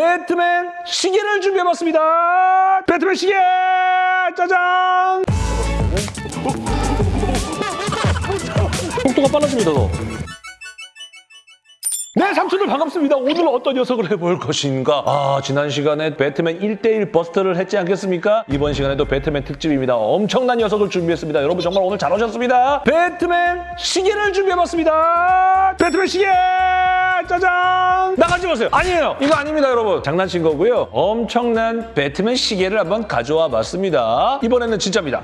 배트맨 시계를 준비해봤습니다. 배트맨 시계! 짜잔! 속도가 빨라집니다, 더. 네, 삼촌들 반갑습니다. 오늘 어떤 녀석을 해볼 것인가? 아, 지난 시간에 배트맨 1대1 버스터를 했지 않겠습니까? 이번 시간에도 배트맨 특집입니다. 엄청난 녀석을 준비했습니다. 여러분 정말 오늘 잘 오셨습니다. 배트맨 시계를 준비해봤습니다. 배트맨 시계! 짜잔! 나가지 마세요. 아니에요. 이거 아닙니다, 여러분. 장난친 거고요. 엄청난 배트맨 시계를 한번 가져와 봤습니다. 이번에는 진짜입니다.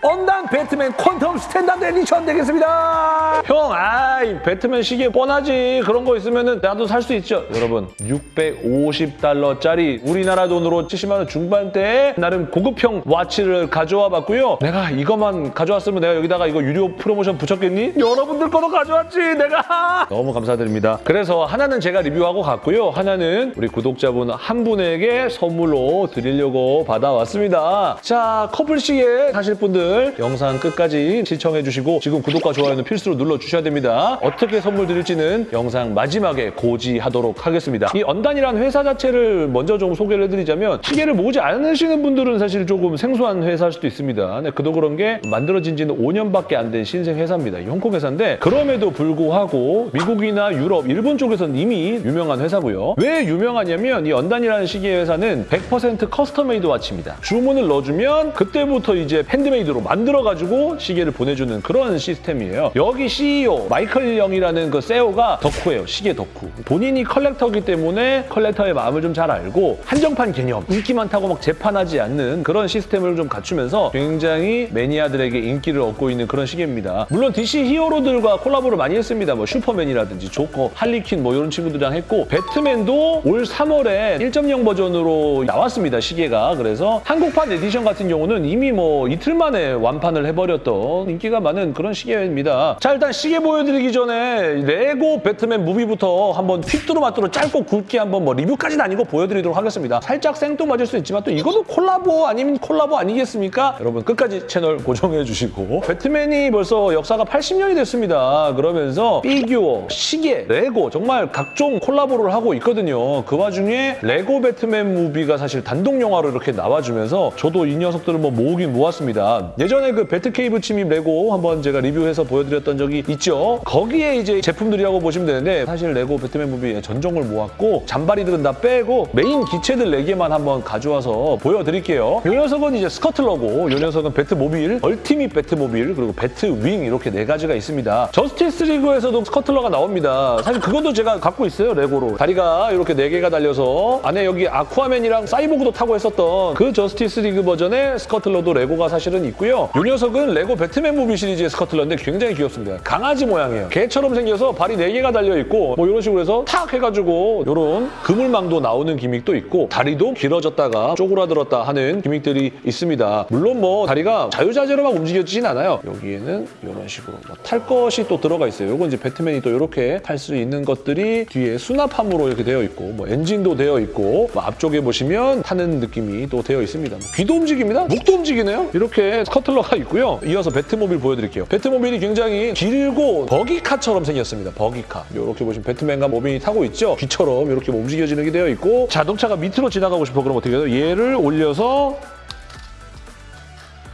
Undone 배트맨 Quantum Standard Edition 되겠습니다. 형, 아이 배트맨 시계 뻔하지. 그런 거 있으면 나도 살 수 있죠. 여러분, 650달러짜리 우리나라 돈으로 70만 원 중반대에 나름 고급형 watch를 가져와 봤고요. 내가 이것만 가져왔으면 내가 여기다가 이거 유료 프로모션 붙였겠니? 여러분들 거도 가져왔지, 내가. 너무 감사드립니다. 그래서 하나는 제가 리뷰하고 갔고요. 하나는 우리 구독자분 한 분에게 선물로 드리려고 받아왔습니다. 자, 커플 시계 사실 분들 영상 끝까지 시청해 주시고 지금 구독과 좋아요는 필수로 눌러 주셔야 됩니다. 어떻게 선물 드릴지는 영상 마지막에 고지하도록 하겠습니다. 이 UNDONE이라는 회사 자체를 먼저 좀 소개를 해드리자면 시계를 모으지 않으시는 분들은 사실 조금 생소한 회사일 수도 있습니다. 네, 그도 그런 게 만들어진 지는 5년밖에 안 된 신생 회사입니다. 이 홍콩 회사인데 그럼에도 불구하고 미국이나 유럽, 일본 쪽에서는 이미 유명한 회사고요. 왜 유명하냐면 이 UNDONE이라는 시계 회사는 100% custom-made watch입니다. 주문을 넣어주면 그때부터 이제 handmade로 만들어가지고 시계를 보내주는 그런 시스템이에요. 여기 CEO 마이클 영이라는 그 CEO가 덕후예요. 시계 덕후. 본인이 collector기 때문에 collector의 마음을 좀 잘 알고 한정판 개념, 인기 많다고 막 재판하지 않는 그런 시스템을 좀 갖추면서 굉장히 매니아들에게 인기를 얻고 있는 그런 시계입니다. 물론 DC 히어로들과 콜라보를 많이 했습니다. 뭐 슈퍼맨이라든지 조커, 할리퀸 뭐 이런 친구들이랑 했고 배트맨도 올 3월에 1.0 버전으로 나왔습니다. 시계가. 그래서 한국판 에디션 같은 경우는 이미 뭐 이틀 만에 완판을 해버렸던 인기가 많은 그런 시계입니다. 자 일단 시계 보여드리기 전에 레고 배트맨 무비부터 한번 휘뚜루마뚜루 짧고 굵게 한번 뭐 리뷰까지는 아니고 보여드리도록 하겠습니다. 살짝 생뚱맞을 수 있지만 또 이것도 콜라보 아니면 콜라보 아니겠습니까? 여러분 끝까지 채널 고정해 주시고 배트맨이 벌써 역사가 80년이 됐습니다. 그러면서 피규어, 시계, 레고 정말 각종 콜라보를 하고 있거든요. 그 와중에 레고 배트맨 무비가 사실 단독 영화로 이렇게 나와주면서 저도 이 녀석들을 뭐 모으긴 모았습니다. 예전에 그 배트케이브 침입 레고 한번 제가 리뷰해서 보여드렸던 적이 있죠. 거기에 이제 제품들이라고 보시면 되는데 사실 레고 배트맨 무비 전종을 모았고 잔바리들은 다 빼고 메인 기체들 4개만 한번 가져와서 보여드릴게요. 이 녀석은 이제 스커틀러고 이 녀석은 배트모빌, 얼티밋 배트모빌 그리고 배트윙 이렇게 네 가지가 있습니다. 저스티스 리그에서도 스커틀러가 나옵니다. 사실 그것도 제가 갖고 있어요 레고로. 다리가 이렇게 4개가 달려서 안에 여기 아쿠아맨이랑 사이보그도 타고 했었던 그 저스티스 리그 버전의 스커틀러도 레고가 사실은 있고요. 이 녀석은 레고 배트맨 무비 시리즈의 스커틀러인데 굉장히 귀엽습니다. 강아지 모양이에요. 개처럼 생겨서 발이 4개가 달려있고 뭐 이런 식으로 해서 탁 해가지고 이런 그물망도 나오는 gimmick도 있고 다리도 길어졌다가 쪼그라들었다 하는 gimmick들이 있습니다. 물론 뭐 다리가 자유자재로 막 움직여지진 않아요. 여기에는 이런 식으로 뭐 탈 것이 또 들어가 있어요. 이건 이제 배트맨이 또 이렇게 탈 수 있는 것들이 뒤에 수납함으로 이렇게 되어 있고 뭐 엔진도 되어 있고 뭐 앞쪽에 보시면 타는 느낌이 또 되어 있습니다. 뭐 귀도 움직입니다. 목도 움직이네요. 이렇게 스커틀러가 있고요. 이어서 배트모빌 보여드릴게요. 배트모빌이 굉장히 길고 buggy car처럼 생겼습니다. buggy car. 이렇게 보시면 배트맨과 로빈이 타고 있죠. 귀처럼 이렇게 뭐 움직여지는 게 되어 있고 자동차가 밑으로 지나가고 싶어 그럼 어떻게 해요? 얘를 올려서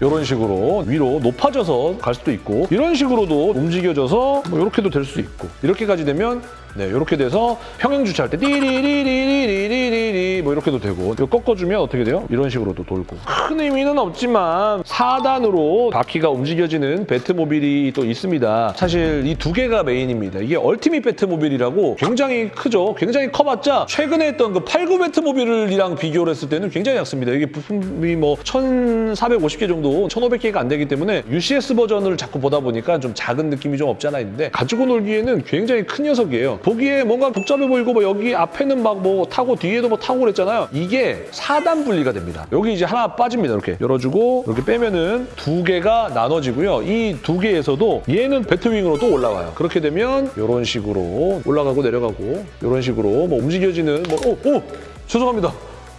이런 식으로 위로 높아져서 갈 수도 있고 이런 식으로도 움직여져서 뭐 이렇게도 될 수 있고 이렇게까지 되면 네, 이렇게 돼서 평행 주차할 때 띠리리리리리리리 뭐 이렇게도 되고 이거 꺾어주면 어떻게 돼요? 이런 식으로도 돌고 큰 의미는 없지만 4단으로 바퀴가 움직여지는 배트모빌이 또 있습니다. 사실 이 두 개가 메인입니다. 이게 얼티밋 배트모빌이라고 굉장히 크죠. 굉장히 커봤자 최근에 했던 그 89 배트모빌이랑 비교를 했을 때는 굉장히 작습니다. 이게 부품이 뭐 1,450개 정도, 1,500개가 안 되기 때문에 UCS 버전을 자꾸 보다 보니까 좀 작은 느낌이 좀 없지 않아 있는데 가지고 놀기에는 굉장히 큰 녀석이에요. 보기에 뭔가 복잡해 보이고 뭐 여기 앞에는 막 뭐 타고 뒤에도 뭐 타고 그랬잖아요. 이게 4단 분리가 됩니다. 여기 이제 하나 빠집니다. 이렇게 열어주고 이렇게 빼면은 두 개가 나눠지고요. 이 두 개에서도 얘는 배트윙으로 또 올라와요. 그렇게 되면 이런 식으로 올라가고 내려가고 이런 식으로 뭐 움직여지는 뭐 오! 오! 죄송합니다.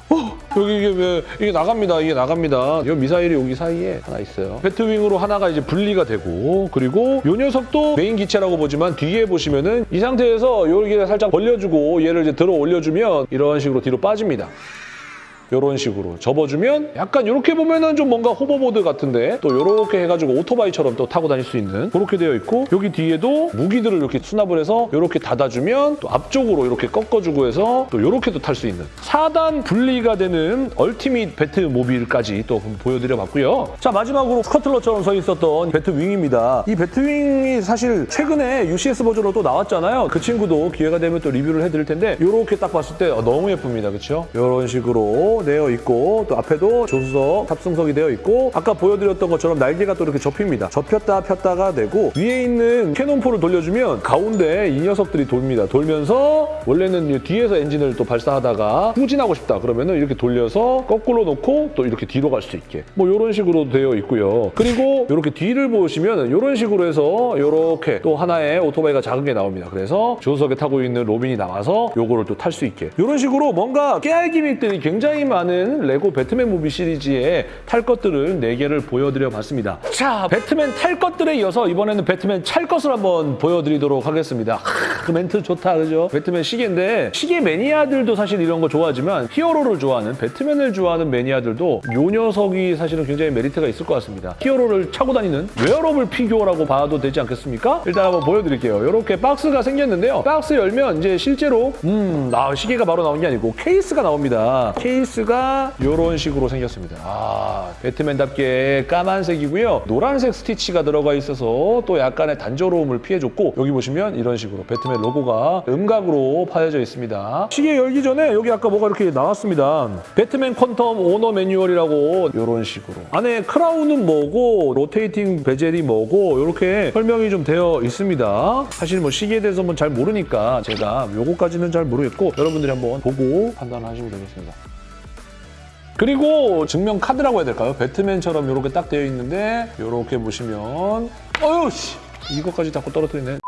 어, 여기 이게 왜 이게 나갑니다. 이게 나갑니다. 이 미사일이 여기 사이에 하나 있어요. 배트윙으로 하나가 이제 분리가 되고 그리고 이 녀석도 메인 기체라고 보지만 뒤에 보시면은 이 상태에서 여기를 살짝 벌려주고 얘를 이제 들어 올려주면 이런 식으로 뒤로 빠집니다. 이런 식으로 접어주면 약간 이렇게 보면은 좀 뭔가 hoverboard 같은데 또 이렇게 해가지고 오토바이처럼 또 타고 다닐 수 있는 그렇게 되어 있고 여기 뒤에도 무기들을 이렇게 수납을 해서 이렇게 닫아주면 또 앞쪽으로 이렇게 꺾어주고 해서 또 이렇게도 탈 수 있는 4단 분리가 되는 얼티밋 배트모빌까지 또 보여드려봤고요. 자 마지막으로 스커틀러처럼 서 있었던 배트윙입니다. 이 배트윙이 사실 최근에 UCS 버전으로 또 나왔잖아요. 그 친구도 기회가 되면 또 리뷰를 해드릴 텐데 이렇게 딱 봤을 때 어, 너무 예쁩니다. 그렇죠? 이런 식으로 되어 있고 또 앞에도 조수석, 탑승석이 되어 있고 아까 보여드렸던 것처럼 날개가 또 이렇게 접힙니다. 접혔다 폈다가 되고 위에 있는 cannon포를 돌려주면 가운데 이 녀석들이 돕니다. 돌면서 원래는 이 뒤에서 엔진을 또 발사하다가 후진하고 싶다 그러면은 이렇게 돌려서 거꾸로 놓고 또 이렇게 뒤로 갈 수 있게 뭐 이런 식으로 되어 있고요. 그리고 이렇게 뒤를 보시면 이런 식으로 해서 이렇게 또 하나의 오토바이가 작은 게 나옵니다. 그래서 조수석에 타고 있는 로빈이 나와서 요거를 또 탈 수 있게 이런 식으로 뭔가 깨알 gimmick들이 굉장히 많은 레고 배트맨 무비 시리즈에 탈 것들을 4개를 보여드려 봤습니다. 자, 배트맨 탈 것들에 이어서 이번에는 배트맨 찰 것을 한번 보여드리도록 하겠습니다. 하, 그 멘트 좋다, 그죠? 배트맨 시계인데 시계 매니아들도 사실 이런 거 좋아하지만 히어로를 좋아하는 배트맨을 좋아하는 매니아들도 요 녀석이 사실은 굉장히 메리트가 있을 것 같습니다. 히어로를 차고 다니는 웨어러블 피규어라고 봐도 되지 않겠습니까? 일단 한번 보여드릴게요. 이렇게 박스가 생겼는데요. 박스 열면 이제 실제로 음, 아, 시계가 바로 나온 게 아니고 케이스가 나옵니다. 케이스가 이런 식으로 생겼습니다. 아, 배트맨답게 까만색이고요. 노란색 스티치가 들어가 있어서 또 약간의 단조로움을 피해줬고 여기 보시면 이런 식으로 배트맨 로고가 음각으로 파여져 있습니다. 시계 열기 전에 여기 아까 뭐가 이렇게 나왔습니다. 배트맨 Quantum owner manual이라고 이런 식으로 안에 crown은 뭐고 rotating bezel이 뭐고 이렇게 설명이 좀 되어 있습니다. 사실 뭐 시계에 대해서 뭐잘 모르니까 제가 요거까지는 잘 모르겠고 여러분들이 한번 보고 판단하시면 되겠습니다. 그리고 증명 카드라고 해야 될까요? 배트맨처럼 이렇게 딱 되어 있는데 이렇게 보시면 어휴 씨 이것까지 자꾸 떨어뜨리네.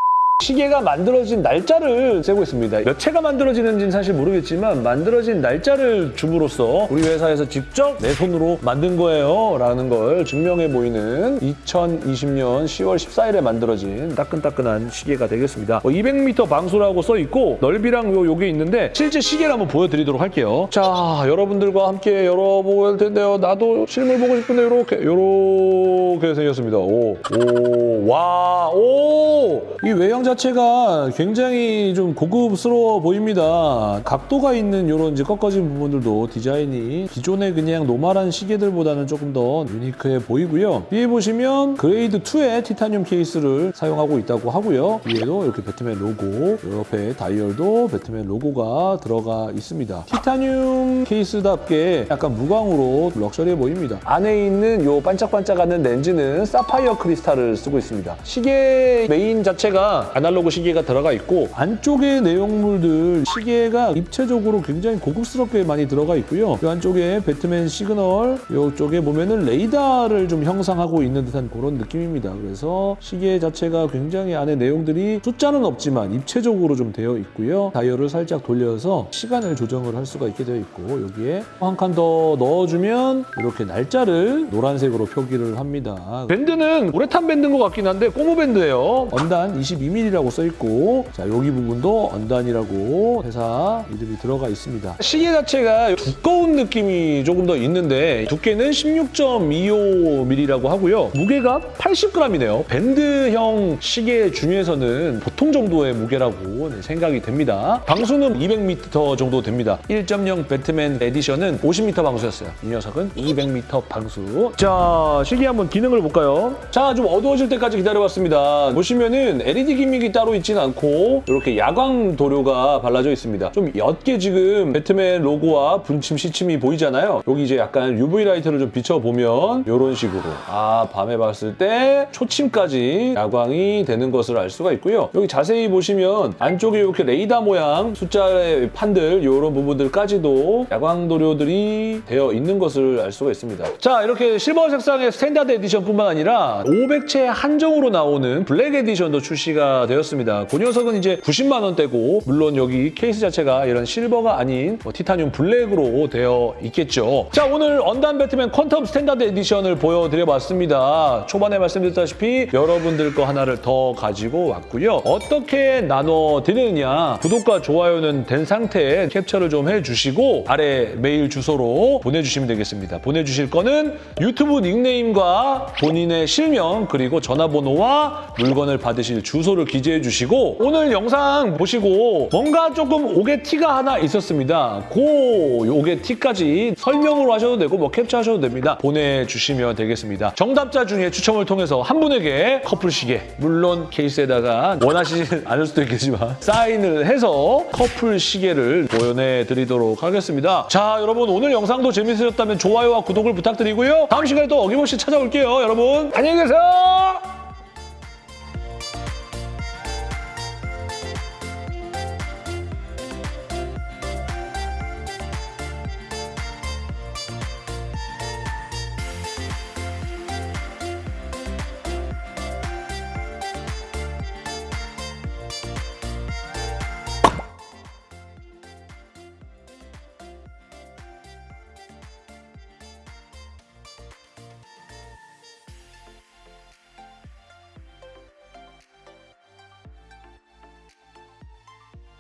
시계가 만들어진 날짜를 세고 있습니다. 몇 채가 만들어지는지는 사실 모르겠지만 만들어진 날짜를 줌으로써 우리 회사에서 직접 내 손으로 만든 거예요 라는 걸 증명해 보이는 2020년 10월 14일에 만들어진 따끈따끈한 시계가 되겠습니다. 200m 방수라고 써 있고 넓이랑 요, 요게 있는데 실제 시계를 한번 보여드리도록 할게요. 자 여러분들과 함께 할 텐데요. 나도 실물 보고 싶은데 요렇게 요렇게 생겼습니다. 오, 오, 와, 오! 이 외형 자체 가 굉장히 좀 고급스러워 보입니다. 각도가 있는 이런 이제 꺾어진 부분들도 디자인이 기존의 그냥 normal한 시계들보다는 조금 더 unique해 보이고요. 위에 보시면 grade 2의 티타늄 케이스를 사용하고 있다고 하고요. 위에도 이렇게 배트맨 로고, 옆에 다이얼도 배트맨 로고가 들어가 있습니다. 티타늄 케이스답게 약간 무광으로 luxury해 보입니다. 안에 있는 이 반짝반짝하는 렌즈는 사파이어 크리스탈을 쓰고 있습니다. 시계 메인 자체가 시계가 들어가 있고 안쪽의 내용물들 시계가 입체적으로 굉장히 고급스럽게 많이 들어가 있고요. 이 안쪽에 배트맨 시그널 이쪽에 보면은 레이더를 좀 형상하고 있는 듯한 그런 느낌입니다. 그래서 시계 자체가 굉장히 안에 내용들이 숫자는 없지만 입체적으로 좀 되어 있고요. 다이얼을 살짝 돌려서 시간을 조정을 할 수가 있게 되어 있고 여기에 한 칸 더 넣어주면 이렇게 날짜를 노란색으로 표기를 합니다. 밴드는 우레탄 밴드인 것 같긴 한데 고무 밴드예요. UNDONE 22mm 라고 써 있고 자 여기 부분도 UNDONE이라고 회사 이름이 들어가 있습니다. 시계 자체가 두꺼운 느낌이 조금 더 있는데 두께는 16.25mm라고 하고요. 무게가 80g이네요. 밴드형 시계 중에서는 보통 정도의 무게라고 네, 생각이 됩니다. 방수는 200m 정도 됩니다. 1.0 배트맨 edition은 50m 방수였어요. 이 녀석은 200m 방수. 자, 시계 한번 기능을 볼까요? 자, 좀 어두워질 때까지 기다려봤습니다. 보시면은 LED gimmick이 따로 있진 않고 이렇게 야광 도료가 발라져 있습니다. 좀 옅게 지금 배트맨 로고와 분침 시침이 보이잖아요. 여기 이제 약간 UV 라이트를 좀 비춰보면 이런 식으로 아 밤에 봤을 때 초침까지 야광이 되는 것을 알 수가 있고요. 여기 자세히 보시면 안쪽에 이렇게 레이더 모양 숫자의 판들 이런 부분들까지도 야광 도료들이 되어 있는 것을 알 수가 있습니다. 자 이렇게 실버 색상의 standard edition뿐만 아니라 500채 한정으로 나오는 블랙 edition도 출시가 되었습니다. 그 녀석은 이제 90만 원대고 물론 여기 케이스 자체가 이런 실버가 아닌 뭐 티타늄 블랙으로 되어 있겠죠. 자 오늘 UNDONE 배트맨 Quantum standard edition을 보여드려봤습니다. 초반에 말씀드렸다시피 여러분들 거 하나를 더 가지고 왔고요. 어떻게 나눠드리느냐 구독과 좋아요는 된 상태에 캡처를 좀 해주시고 아래 메일 주소로 보내주시면 되겠습니다. 보내주실 거는 유튜브 닉네임과 본인의 실명 그리고 전화번호와 물건을 받으실 주소를 기 재해 주시고 오늘 영상 보시고 뭔가 조금 옥에 티가 하나 있었습니다. 그 오게티까지 설명으로 하셔도 되고 뭐 캡처하셔도 됩니다. 보내주시면 되겠습니다. 정답자 중에 추첨을 통해서 한 분에게 커플 시계 물론 케이스에다가 원하시지 않을 수도 있겠지만 사인을 해서 커플 시계를 보내드리도록 하겠습니다. 자 여러분 오늘 영상도 재밌으셨다면 좋아요와 구독을 부탁드리고요. 다음 시간에 또 어김없이 찾아올게요. 여러분 안녕히 계세요.